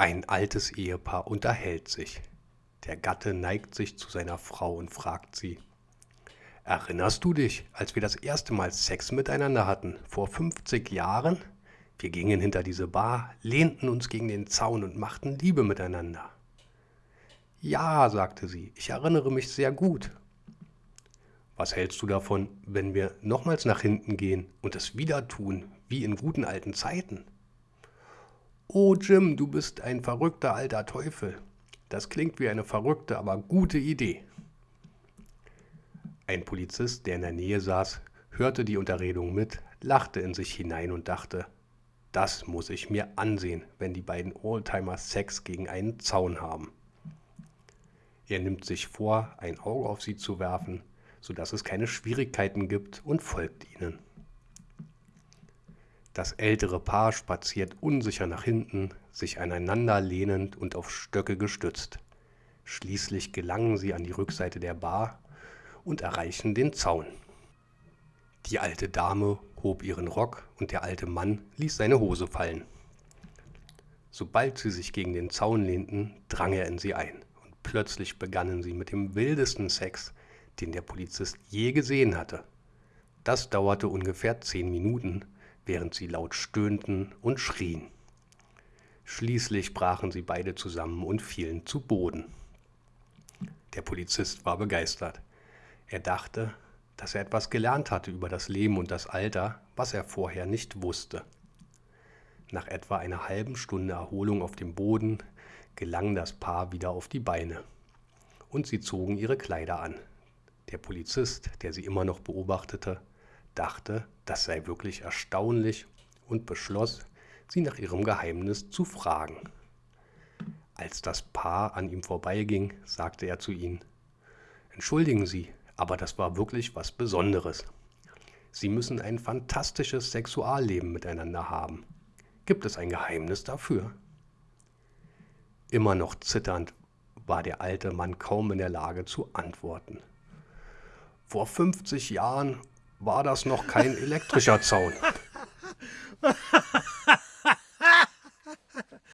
Ein altes Ehepaar unterhält sich. Der Gatte neigt sich zu seiner Frau und fragt sie, Erinnerst du dich, als wir das erste Mal Sex miteinander hatten, vor 50 Jahren? Wir gingen hinter diese Bar, lehnten uns gegen den Zaun und machten Liebe miteinander. Ja, sagte sie, ich erinnere mich sehr gut. Was hältst du davon, wenn wir nochmals nach hinten gehen und es wieder tun, wie in guten alten Zeiten? Oh Jim, du bist ein verrückter alter Teufel. Das klingt wie eine verrückte, aber gute Idee. Ein Polizist, der in der Nähe saß, hörte die Unterredung mit, lachte in sich hinein und dachte, das muss ich mir ansehen, wenn die beiden Oldtimer Sex gegen einen Zaun haben. Er nimmt sich vor, ein Auge auf sie zu werfen, sodass es keine Schwierigkeiten gibt und folgt ihnen. Das ältere Paar spaziert unsicher nach hinten, sich aneinander lehnend und auf Stöcke gestützt. Schließlich gelangen sie an die Rückseite der Bar und erreichen den Zaun. Die alte Dame hob ihren Rock und der alte Mann ließ seine Hose fallen. Sobald sie sich gegen den Zaun lehnten, drang er in sie ein und plötzlich begannen sie mit dem wildesten Sex, den der Polizist je gesehen hatte. Das dauerte ungefähr zehn Minuten, während sie laut stöhnten und schrien. Schließlich brachen sie beide zusammen und fielen zu Boden. Der Polizist war begeistert. Er dachte, dass er etwas gelernt hatte über das Leben und das Alter, was er vorher nicht wusste. Nach etwa einer halben Stunde Erholung auf dem Boden gelang das Paar wieder auf die Beine. Und sie zogen ihre Kleider an. Der Polizist, der sie immer noch beobachtete, dachte, das sei wirklich erstaunlich und beschloss, sie nach ihrem Geheimnis zu fragen. Als das Paar an ihm vorbeiging, sagte er zu ihnen, Entschuldigen Sie, aber das war wirklich was Besonderes. Sie müssen ein fantastisches Sexualleben miteinander haben. Gibt es ein Geheimnis dafür? Immer noch zitternd war der alte Mann kaum in der Lage zu antworten. Vor 50 Jahren war das noch kein elektrischer Zaun.